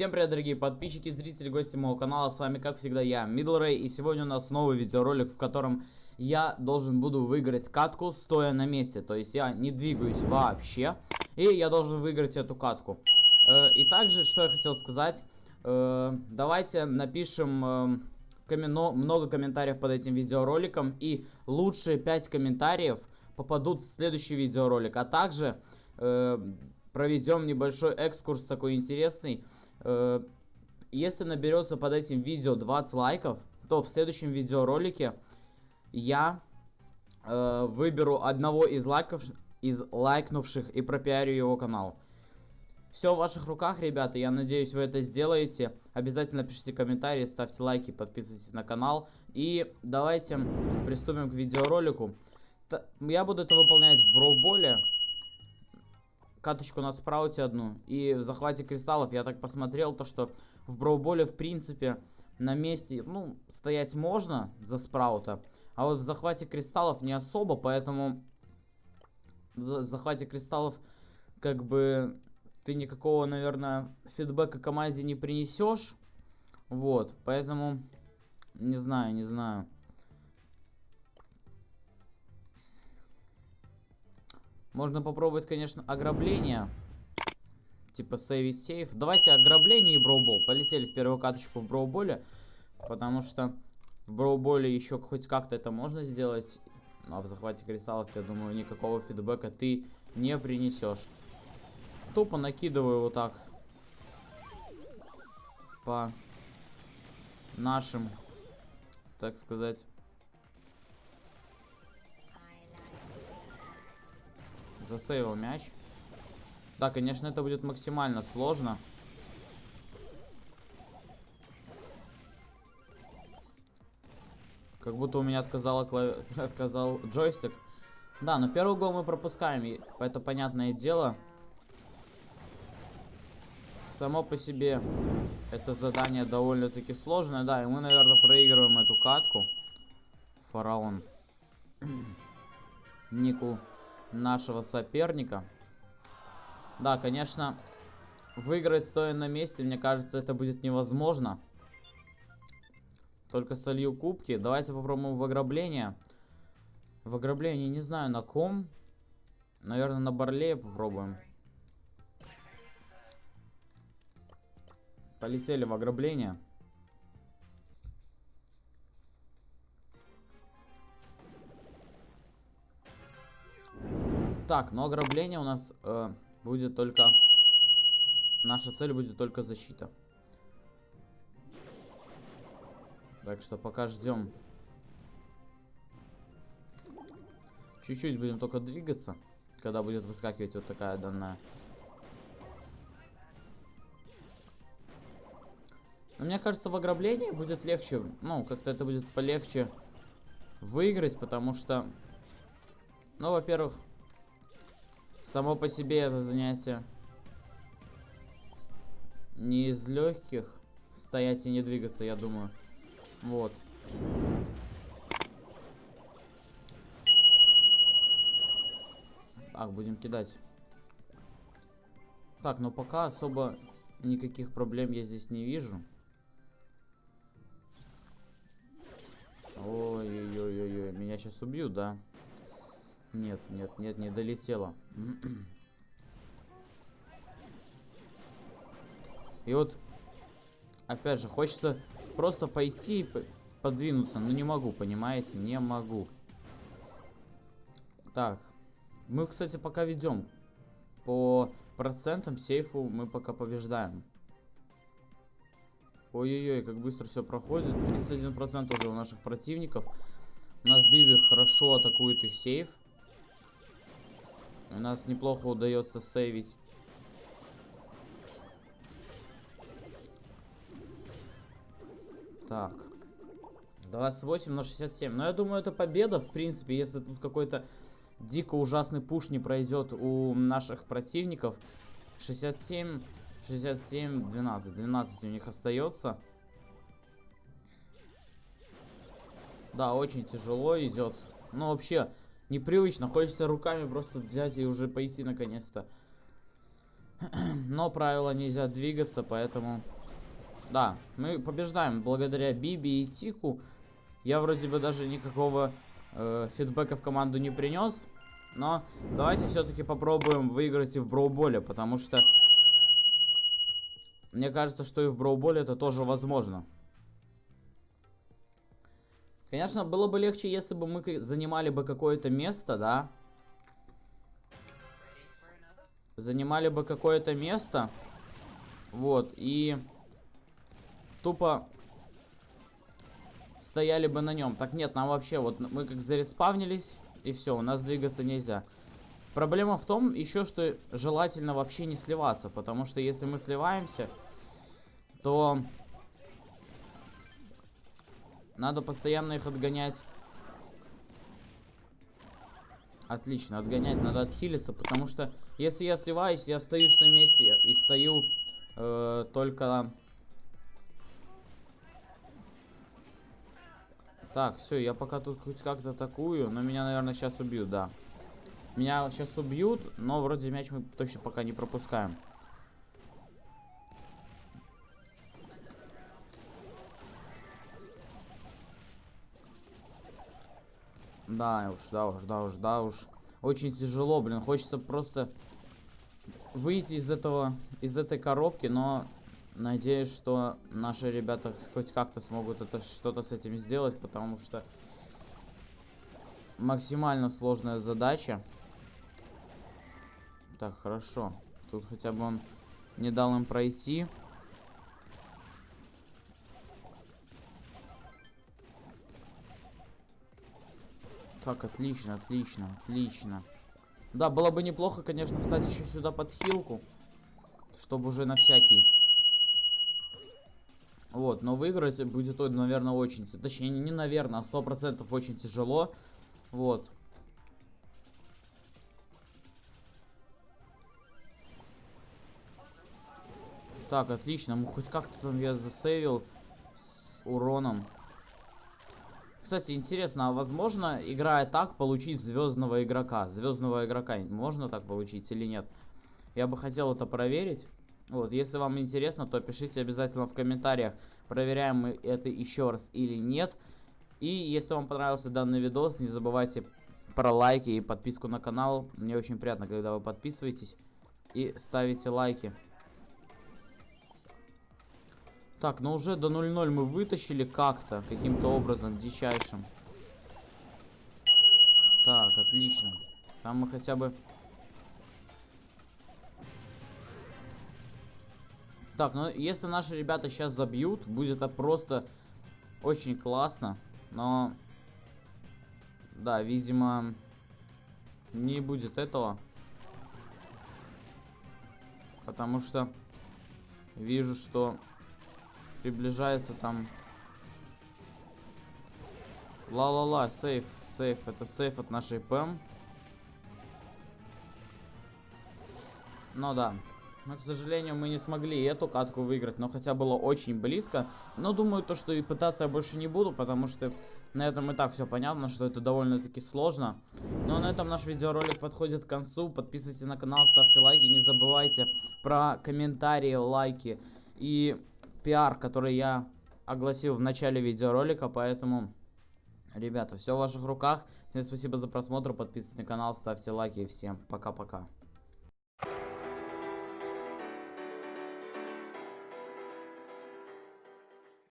Всем привет, дорогие подписчики, зрители, гости моего канала. С вами, как всегда, я, Ray. И сегодня у нас новый видеоролик, в котором я должен буду выиграть катку, стоя на месте. То есть я не двигаюсь вообще. И я должен выиграть эту катку. Э, и также, что я хотел сказать. Э, давайте напишем э, много комментариев под этим видеороликом. И лучшие 5 комментариев попадут в следующий видеоролик. А также проведем небольшой экскурс такой интересный. Э, если наберется под этим видео 20 лайков, то в следующем видеоролике я э, выберу одного из лайков, из лайкнувших и пропиарю его канал. Все в ваших руках, ребята. Я надеюсь, вы это сделаете. Обязательно пишите комментарии, ставьте лайки, подписывайтесь на канал. И давайте приступим к видеоролику. Я буду это выполнять в броуболе каточку на спрауте одну. И в захвате кристаллов я так посмотрел, то что в броуболе в принципе на месте, ну, стоять можно за спраута. А вот в захвате кристаллов не особо, поэтому в захвате кристаллов как бы ты никакого, наверное, фидбэка команде не принесешь. Вот, поэтому не знаю, не знаю. Можно попробовать, конечно, ограбление. Типа сейвить сейф. Давайте ограбление и броубол. Полетели в первую каточку в броуболе. Потому что в броуболе еще хоть как-то это можно сделать. Ну, а в захвате кристаллов, я думаю, никакого фидбэка ты не принесешь. Тупо накидываю вот так. По нашим, так сказать, Засейвил мяч. Да, конечно, это будет максимально сложно. Как будто у меня отказал, клави... отказал джойстик. Да, но первый гол мы пропускаем. Это понятное дело. Само по себе это задание довольно-таки сложное. Да, и мы, наверное, проигрываем эту катку. Фараон. Нику нашего соперника. Да, конечно, выиграть стоя на месте, мне кажется, это будет невозможно. Только солью кубки. Давайте попробуем в ограбление. В ограбление не знаю на ком. Наверное, на Барлее попробуем. Полетели в ограбление. Так, но ограбление у нас э, будет только... Наша цель будет только защита. Так что пока ждем. Чуть-чуть будем только двигаться, когда будет выскакивать вот такая данная. Но мне кажется, в ограблении будет легче, ну, как-то это будет полегче выиграть, потому что, ну, во-первых, Само по себе это занятие не из легких. Стоять и не двигаться, я думаю. Вот. Так, будем кидать. Так, но пока особо никаких проблем я здесь не вижу. Ой-ой-ой-ой, меня сейчас убьют, да? Нет, нет, нет, не долетело. И вот, опять же, хочется просто пойти и подвинуться, но не могу, понимаете? Не могу. Так, мы, кстати, пока ведем. По процентам сейфу мы пока побеждаем. Ой-ой-ой, как быстро все проходит. 31% уже у наших противников. Нас Биби хорошо атакует их сейф. У нас неплохо удается сейвить. Так. 28 на 67. Но я думаю, это победа, в принципе, если тут какой-то дико ужасный пуш не пройдет у наших противников. 67, 67, 12. 12 у них остается. Да, очень тяжело идет. Но вообще, непривычно. Хочется руками просто взять и уже пойти наконец-то. Но правила нельзя двигаться, поэтому... Да, мы побеждаем благодаря Биби и Тику. Я вроде бы даже никакого э, фидбэка в команду не принес. Но давайте все-таки попробуем выиграть и в Броуболе, потому что... Мне кажется, что и в Броуболе это тоже возможно. Конечно, было бы легче, если бы мы занимали бы какое-то место, да? Занимали бы какое-то место. Вот, и... Тупо... Стояли бы на нем. Так нет, нам вообще, вот мы как зареспавнились, и все, у нас двигаться нельзя. Проблема в том еще, что желательно вообще не сливаться, потому что если мы сливаемся, то надо постоянно их отгонять. Отлично, отгонять надо отхилиться, потому что если я сливаюсь, я остаюсь на месте и стою э, только... Так, все, я пока тут хоть как-то атакую, но меня, наверное, сейчас убьют, да. Меня сейчас убьют, но вроде мяч мы точно пока не пропускаем. Да уж, да уж, да уж, да уж. Очень тяжело, блин. Хочется просто выйти из этого, из этой коробки, но надеюсь, что наши ребята хоть как-то смогут это что-то с этим сделать, потому что максимально сложная задача. Так, хорошо. Тут хотя бы он не дал им пройти. Так, отлично, отлично, отлично. Да, было бы неплохо, конечно, встать еще сюда под хилку. Чтобы уже на всякий. Вот, но выиграть будет, наверное, очень... Точнее, не наверное, а сто процентов очень тяжело. Вот. Так, отлично. Ну, хоть как-то там я засейвил с уроном. Кстати, интересно, а возможно, играя так, получить звездного игрока? Звездного игрока можно так получить или нет? Я бы хотел это проверить. Вот, если вам интересно, то пишите обязательно в комментариях, проверяем мы это еще раз или нет. И если вам понравился данный видос, не забывайте про лайки и подписку на канал. Мне очень приятно, когда вы подписываетесь и ставите лайки. Так, ну уже до 0-0 мы вытащили как-то, каким-то образом, дичайшим. Так, отлично. Там мы хотя бы... Так, ну если наши ребята сейчас забьют, будет это просто очень классно. Но... Да, видимо, не будет этого. Потому что вижу, что приближается там. Ла-ла-ла, сейф, сейф, это сейф от нашей ПМ. Ну да. Но, к сожалению, мы не смогли эту катку выиграть, но хотя было очень близко. Но думаю, то, что и пытаться я больше не буду, потому что на этом и так все понятно, что это довольно-таки сложно. Но на этом наш видеоролик подходит к концу. Подписывайтесь на канал, ставьте лайки, не забывайте про комментарии, лайки и пиар, который я огласил в начале видеоролика, поэтому, ребята, все в ваших руках. Всем спасибо за просмотр, подписывайтесь на канал, ставьте лайки и всем пока-пока.